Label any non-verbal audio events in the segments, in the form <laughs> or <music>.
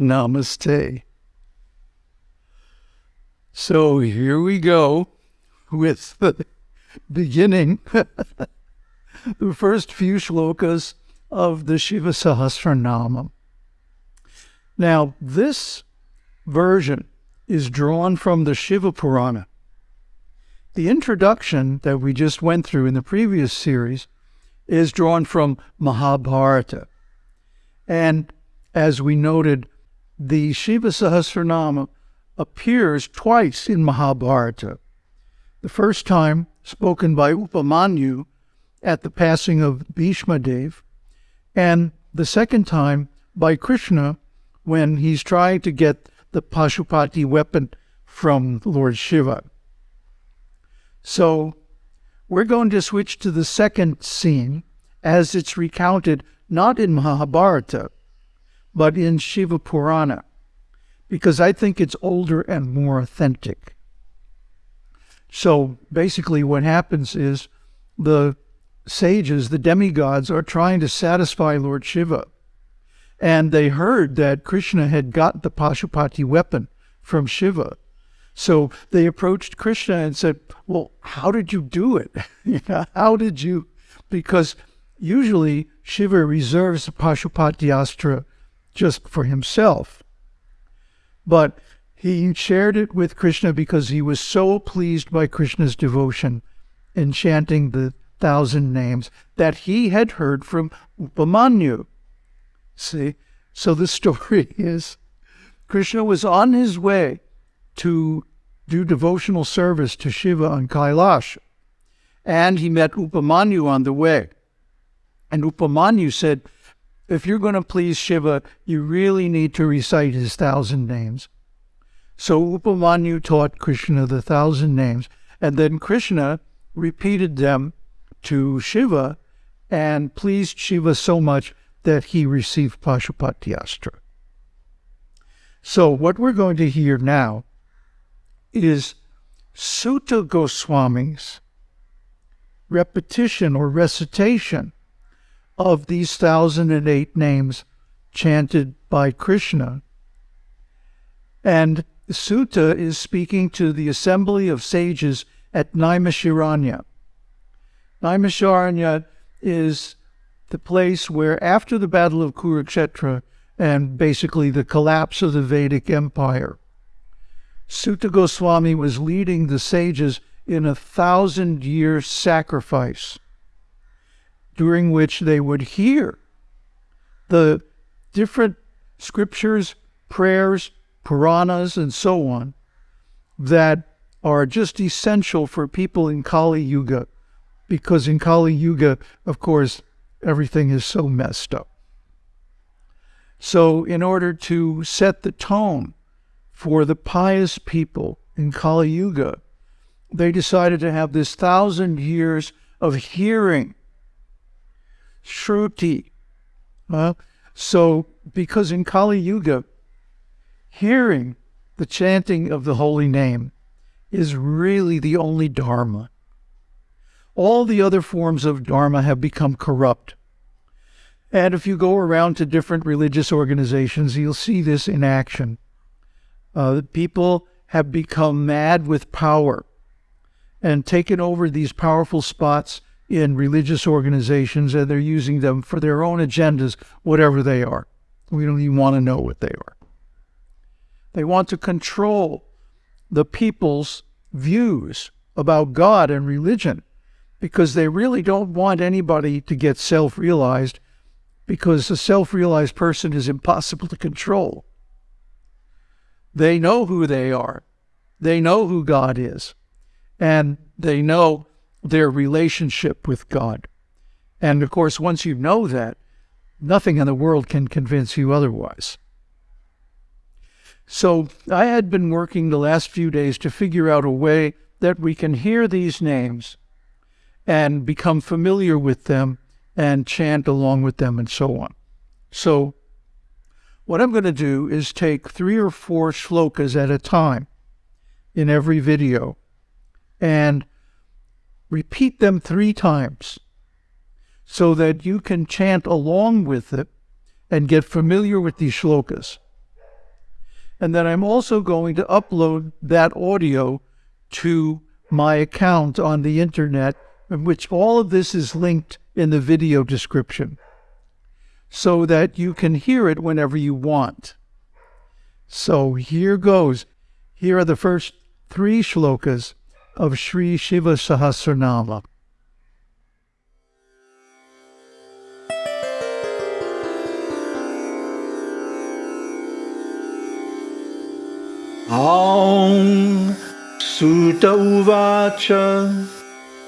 Namaste. So here we go with the beginning, <laughs> the first few shlokas of the Shiva Sahasranama. Now, this version is drawn from the Shiva Purana. The introduction that we just went through in the previous series is drawn from Mahabharata. And as we noted, the Shiva Sahasranama appears twice in Mahabharata. The first time spoken by Upamanyu at the passing of Bhishma Dev, and the second time by Krishna when he's trying to get the Pashupati weapon from Lord Shiva. So we're going to switch to the second scene as it's recounted not in Mahabharata, but in Shiva Purana, because I think it's older and more authentic. So basically, what happens is the sages, the demigods, are trying to satisfy Lord Shiva. And they heard that Krishna had got the Pashupati weapon from Shiva. So they approached Krishna and said, Well, how did you do it? <laughs> how did you? Because usually Shiva reserves the Pashupati Astra just for himself. But he shared it with Krishna because he was so pleased by Krishna's devotion in chanting the thousand names that he had heard from Upamanyu. See? So the <laughs> story is Krishna was on his way to do devotional service to Shiva on Kailash. And he met Upamanyu on the way. And Upamanyu said, if you're going to please Shiva, you really need to recite his thousand names. So Upamanyu taught Krishna the thousand names, and then Krishna repeated them to Shiva and pleased Shiva so much that he received Pashupati Astra. So what we're going to hear now is Suta Goswami's repetition or recitation of these thousand and eight names chanted by Krishna. And Suta is speaking to the assembly of sages at Naimisharanya. Naimisharanya is the place where, after the Battle of Kurukshetra and basically the collapse of the Vedic Empire, Suta Goswami was leading the sages in a thousand year sacrifice during which they would hear the different scriptures, prayers, Puranas, and so on that are just essential for people in Kali Yuga, because in Kali Yuga, of course, everything is so messed up. So, in order to set the tone for the pious people in Kali Yuga, they decided to have this thousand years of hearing Shruti. Uh, so, because in Kali Yuga, hearing the chanting of the holy name is really the only Dharma. All the other forms of Dharma have become corrupt. And if you go around to different religious organizations, you'll see this in action. Uh, people have become mad with power and taken over these powerful spots in religious organizations and they're using them for their own agendas, whatever they are. We don't even want to know what they are. They want to control the people's views about God and religion because they really don't want anybody to get self realized because a self realized person is impossible to control. They know who they are, they know who God is, and they know their relationship with God. And of course, once you know that, nothing in the world can convince you otherwise. So I had been working the last few days to figure out a way that we can hear these names and become familiar with them and chant along with them and so on. So what I'm going to do is take three or four shlokas at a time in every video and repeat them three times so that you can chant along with it and get familiar with these shlokas. And then I'm also going to upload that audio to my account on the internet, in which all of this is linked in the video description so that you can hear it whenever you want. So here goes. Here are the first three shlokas of Sri Shiva Sahasranama. Aum Suta Uvacha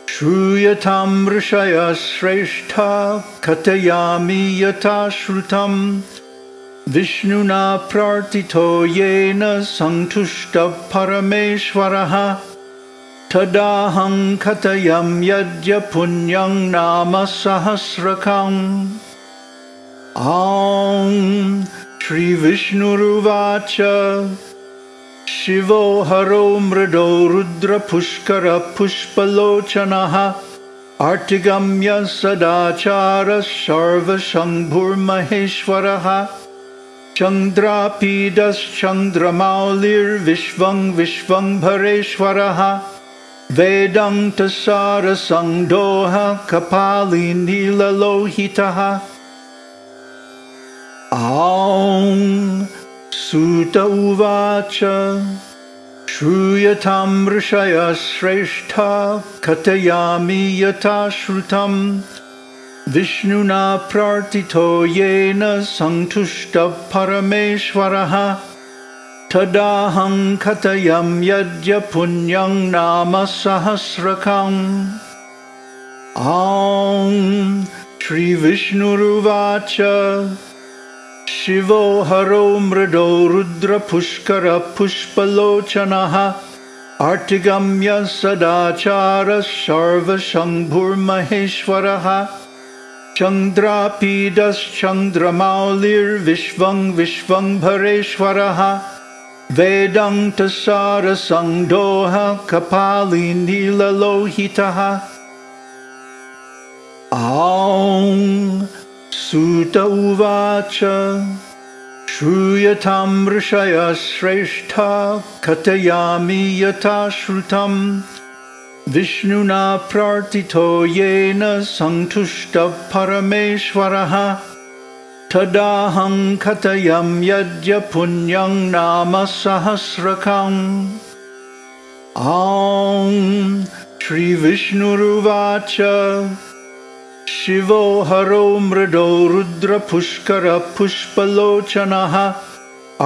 Shruyatam Rishaya Shrestha Katayami Yata Shrutam Vishnuna Prartito Yena Santushta Parameshwaraha तदाहं कथयं यज्ञ पुण्यं नाम सहस्रकम्। आं श्रीविष्णुरुवाच। शिवो हरो मृदौ रुद्रपुष्करपुष्पलोचनः। अतिगम्य सदाचारशम्भुर्महेश्वरः चन्द्रापीडश्चन्द्रमौलिर्विश्वं विश्वंभरेश्वरः वेदान्तसारसङ्घोह कपालिनीललौहितः आं श्रुत suta uvacha shruyatam rishaya shrestha katayami yatashrutam vishnuna प्रार्थितो yena santushta parameshwaraha. तदाहं कथयं सदाहङ्कथयं यज्ञपुण्यं नाम सहस्रकम्। आं श्रीविष्णुरुवाच। शिवो हरो मृदौ रुद्रपुष्करपुष्पलोचनः। अतिगम्य सदाचारः सर्वशम्भुर्महेश्वरः। चन्द्रापीडश्चन्द्रमौलिर्विश्वं विश्वंभरेश्वरः वेदान्तसारसङ्घोह कपालिन्धिललौहितः आं श्रुत उवाच श्रूयथां ऋषयः श्रेष्ठा कथयामि यथा श्रुतं विष्णुना प्रार्थितो येन सन्तुष्टः परमेश्वरः। तदाहं कथयं यज्ञ पुण्यं नाम सहस्रकम्। आं श्रीविष्णुरुवाच। शिवो हरो मृदौ रुद्रपुष्करपुष्पलोचनः।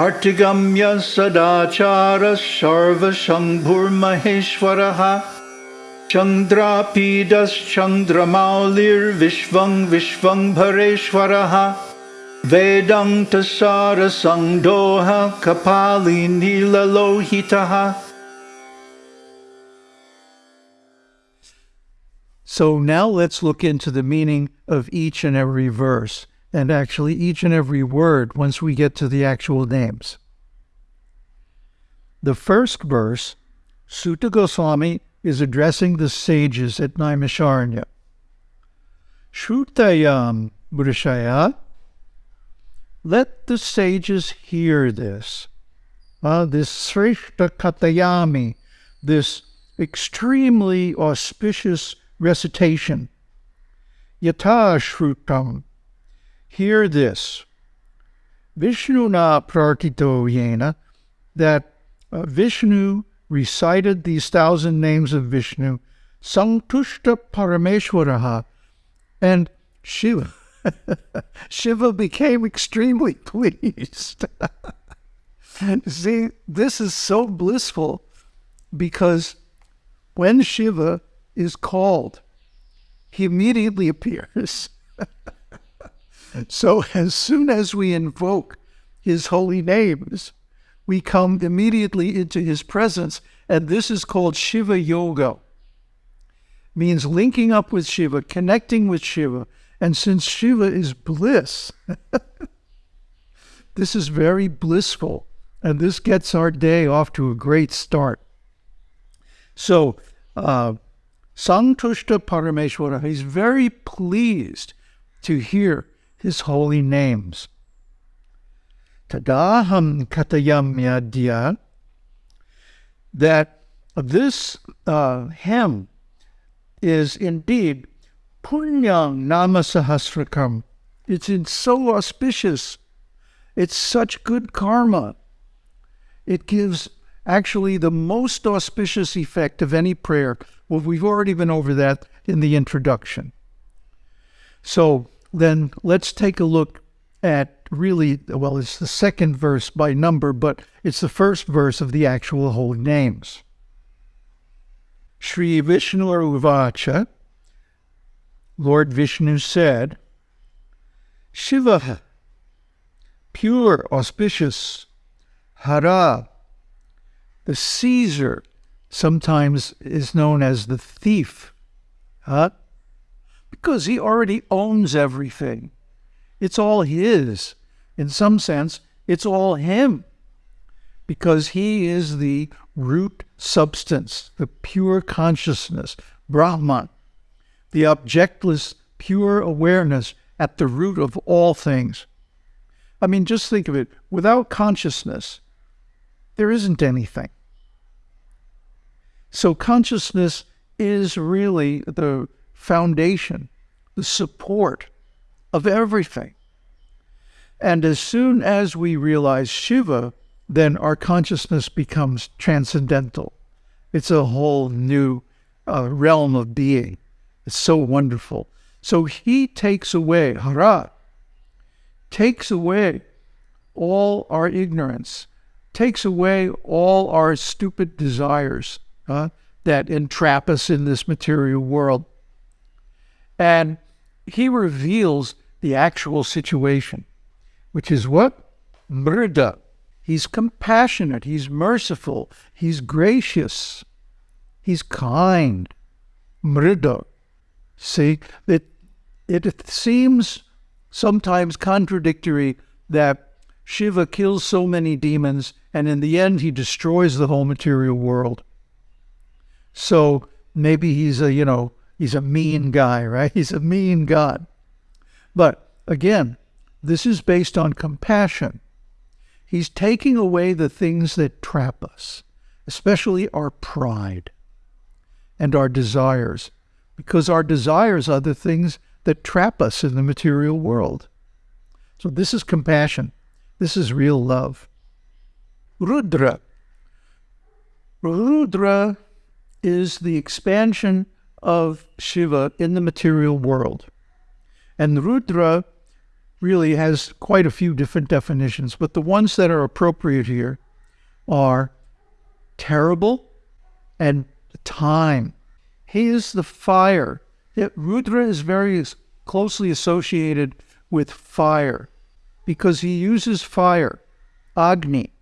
अतिगम्य सदाचारशम्भुर्महेश्वरः चन्द्रापीडश्चन्द्रमौलिर्विश्वं विश्वं भरेश्वरः। Vedanta Sara Sangdoha Kapali Nila Lohitaha So now let's look into the meaning of each and every verse, and actually each and every word once we get to the actual names. The first verse, Suta Goswami is addressing the sages at Naimisharanya. Shrutayam Burishaya, let the sages hear this. Uh, this Srishta Katayami, this extremely auspicious recitation. Yata Shrutam. Hear this. Vishnuna Prartito Yena, that uh, Vishnu recited these thousand names of Vishnu, Santushta Parameshwaraha, and Shiva. Shiva became extremely <laughs> pleased. See, this is so blissful because when Shiva is called, he immediately <laughs> appears. so as soon as we invoke his holy names, we come immediately into his presence, and this is called Shiva Yoga. Means linking up with Shiva, connecting with Shiva. And since Shiva is bliss, <laughs> this is very blissful, and this gets our day off to a great start. So, uh, Santushta Parameshwara, he's very pleased to hear his holy names. tadaham katayamyadya, that this uh, hymn is indeed punyang namasahasrakam. It's in so auspicious. It's such good karma. It gives actually the most auspicious effect of any prayer. Well, we've already been over that in the introduction. So then let's take a look at really, well, it's the second verse by number, but it's the first verse of the actual holy names. Sri Vishnu Uvacha, Lord Vishnu said, Shiva, pure, auspicious, Hara, the seizer, sometimes is known as the thief, huh? because he already owns everything. It's all his. In some sense, it's all him because he is the root substance, the pure consciousness, Brahman, the objectless, pure awareness at the root of all things. I mean, just think of it without consciousness, there isn't anything. So, consciousness is really the foundation, the support of everything. And as soon as we realize Shiva, then our consciousness becomes transcendental. It's a whole new uh, realm of being. It's so wonderful. So he takes away, Hara, takes away all our ignorance, takes away all our stupid desires uh, that entrap us in this material world. And he reveals the actual situation, which is what? Mrida. He's compassionate, he's merciful, he's gracious, he's kind. Mrida. See, it, it seems sometimes contradictory that Shiva kills so many demons and in the end he destroys the whole material world. So maybe he's a, you know, he's a mean guy, <laughs> right? He's a mean God. But again, this is based on compassion. He's taking away the things that trap us, especially our pride and our desires, because our desires are the things that trap us in the material world. So this is compassion. This is real love. Rudra. Rudra is the expansion of Shiva in the material world. And Rudra really has quite a few different definitions, but the ones that are appropriate here are terrible and time. He is the fire. It, Rudra is very closely associated with fire because he uses fire, Agni,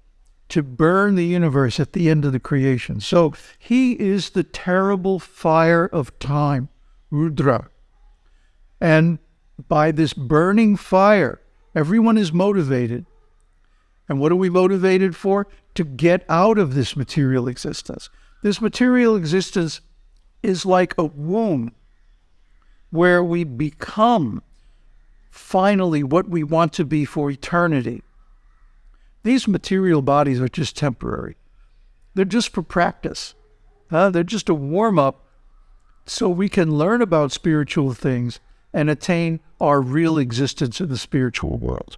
to burn the universe at the end of the creation. So he is the terrible fire of time, Rudra. And by this burning fire, everyone is motivated. And what are we motivated for? To get out of this material existence. This material existence is like a womb where we become finally what we want to be for eternity. These material bodies are just temporary. They're just for practice. Uh, they're just a warm up so we can learn about spiritual things and attain our real existence in the spiritual world.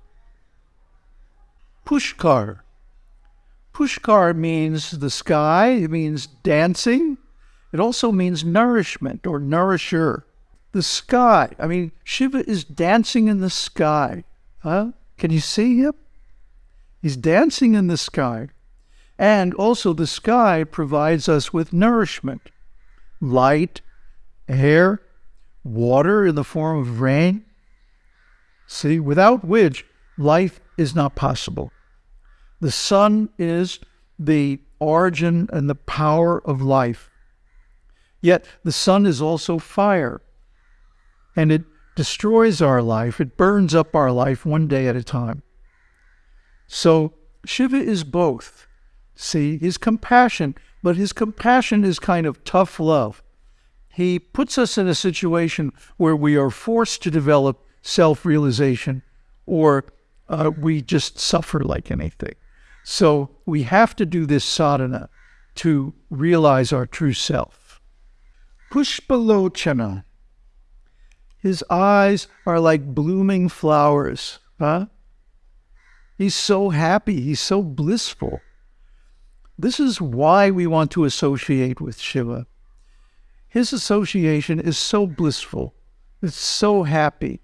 Pushkar. Pushkar means the sky, it means dancing. It also means nourishment or nourisher. The sky. I mean, Shiva is dancing in the sky. Huh? Can you see him? He's dancing in the sky. And also, the sky provides us with nourishment, light, air, water in the form of rain. See, without which life is not possible. The sun is the origin and the power of life. Yet the sun is also fire, and it destroys our life, it burns up our life one day at a time. So Shiva is both. See, his compassion, but his compassion is kind of tough love. He puts us in a situation where we are forced to develop self realization or uh, we just suffer like anything. So we have to do this sadhana to realize our true self. Pushpalochana. His eyes are like blooming flowers. Huh? He's so happy. He's so blissful. This is why we want to associate with Shiva. His association is so blissful. It's so happy.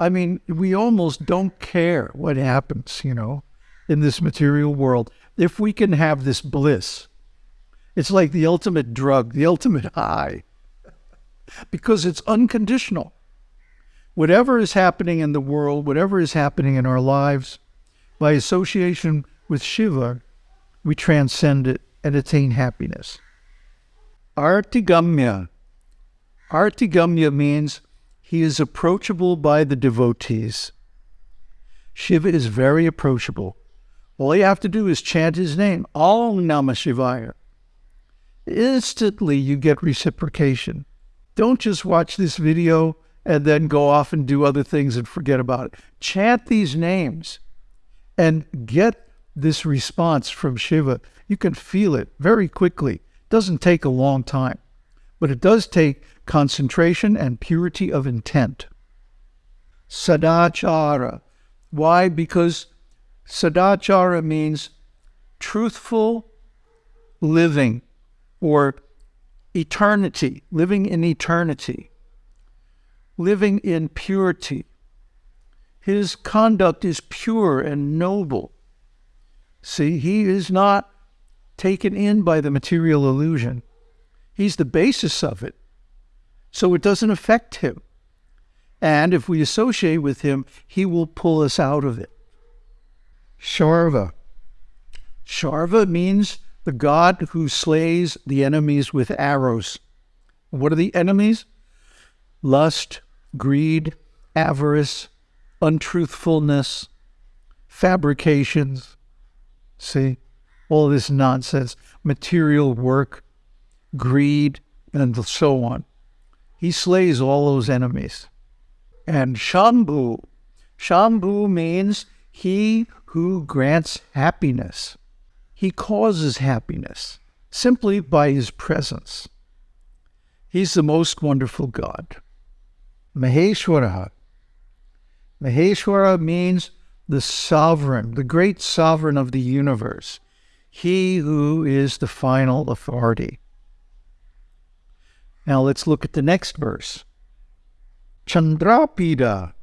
I mean, we almost don't care what happens, you know, in this material world. If we can have this bliss, it's like the ultimate drug, the ultimate high, because it's unconditional. Whatever is happening in the world, whatever is happening in our lives, by association with Shiva, we transcend it and attain happiness. Artigamya. Artigamya means he is approachable by the devotees. Shiva is very approachable. All you have to do is chant his name, Om Namah Shivaya. Instantly you get reciprocation. Don't just watch this video and then go off and do other things and forget about it. Chant these names and get this response from Shiva. You can feel it very quickly. It doesn't take a long time, but it does take concentration and purity of intent. Sadachara. Why? Because sadachara means truthful living or eternity, living in eternity, living in purity. His conduct is pure and noble. See, he is not taken in by the material illusion. He's the basis of it. So it doesn't affect him. And if we associate with him, he will pull us out of it. Sharva. Sharva means the god who slays the enemies with arrows. What are the enemies? Lust, greed, avarice, untruthfulness, fabrications, See, all this nonsense, material work, greed, and so on. He slays all those enemies. And Shambhu, Shambhu means he who grants happiness. He causes happiness simply by his presence. He's the most wonderful God. Maheshwara. Maheshwara means the sovereign, the great sovereign of the universe, he who is the final authority. Now let's look at the next verse. Chandrapida.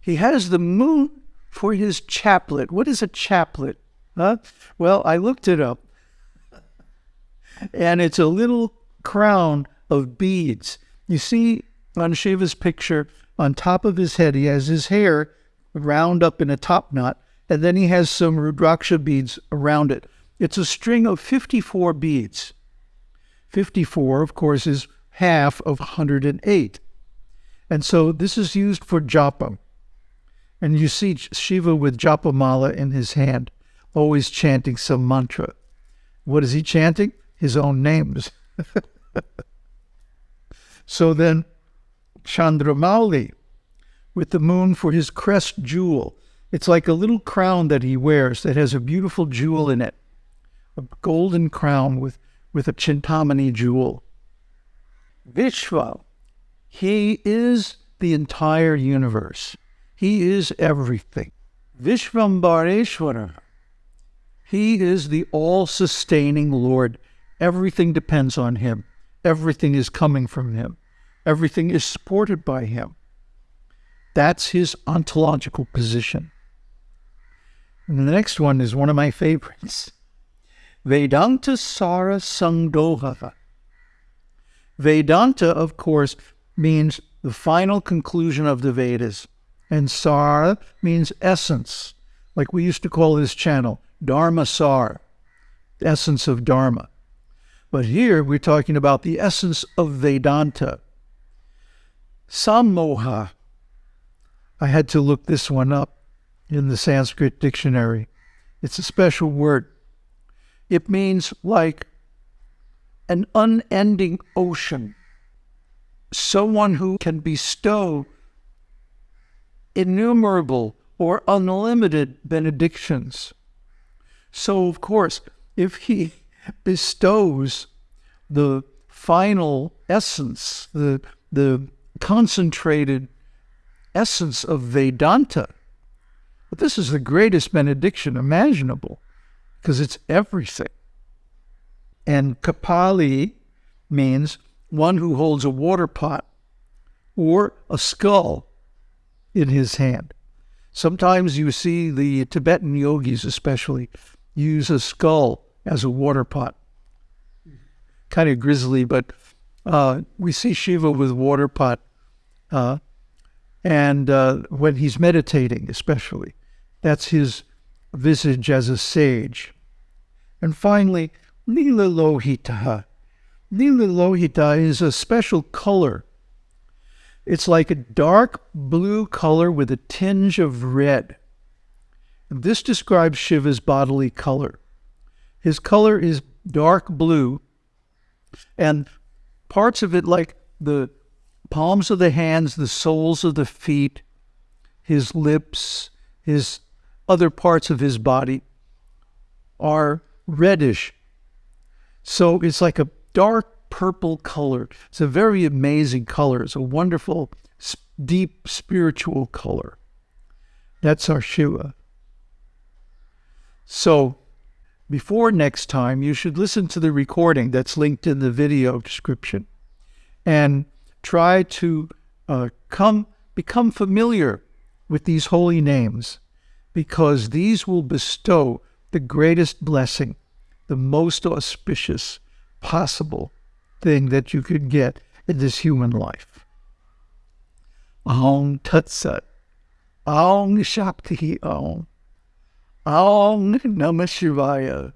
He has the moon for his chaplet. What is a chaplet? Huh? Well, I looked it up. and it's a little crown of beads. You see on Shiva's picture, on top of his head, he has his hair round up in a top knot, and then he has some Rudraksha beads around it. It's a string of 54 beads. 54, of course, is half of 108. And so this is used for japa. And you see Shiva with japa mala in his hand, always chanting some mantra. What is he chanting? His own names. <laughs> so then, Chandramauli, with the moon for his crest jewel. It's like a little crown that he wears that has a beautiful jewel in it, a golden crown with, with a chintamani jewel. Vishva, he is the entire universe. He is everything. Vishvambareshwara, he is the all sustaining Lord. Everything depends on him, everything is coming from him, everything is supported by him. That's his ontological position. And the next one is one of my favorites. Vedanta Sara Sangdohava. Vedanta, of course, means the final conclusion of the Vedas. And Sara means essence, like we used to call this channel, Dharma Sar, essence of Dharma. But here we're talking about the essence of Vedanta. Sammoha I had to look this one up in the Sanskrit dictionary. It's a special word. It means like an unending ocean, someone who can bestow innumerable, or unlimited benedictions. So, of course, if he bestows the final essence, the, the concentrated essence of Vedanta, but this is the greatest benediction imaginable because it's everything. And Kapali means one who holds a water pot or a skull in his hand. Sometimes you see the Tibetan yogis, especially, use a skull as a water pot. Kind of grisly, but uh, we see Shiva with water pot, uh, and uh, when he's meditating, especially, that's his visage as a sage. And finally, Nila Lohita. Nila Lohita is a special color. It's like a dark blue color with a tinge of red. This describes Shiva's bodily color. His color is dark blue, and parts of it, like the palms of the hands, the soles of the feet, his lips, his other parts of his body, are reddish. So it's like a dark purple color. It's a very amazing color. It's a wonderful, deep spiritual color. That's our Shiva. So before next time, you should listen to the recording that's linked in the video description and try to uh, come become familiar with these holy names because these will bestow the greatest blessing, the most auspicious possible thing that you could get in this human life. Aum Tat Sat. Aum Shakti Aum. Aum Namah Shivaya.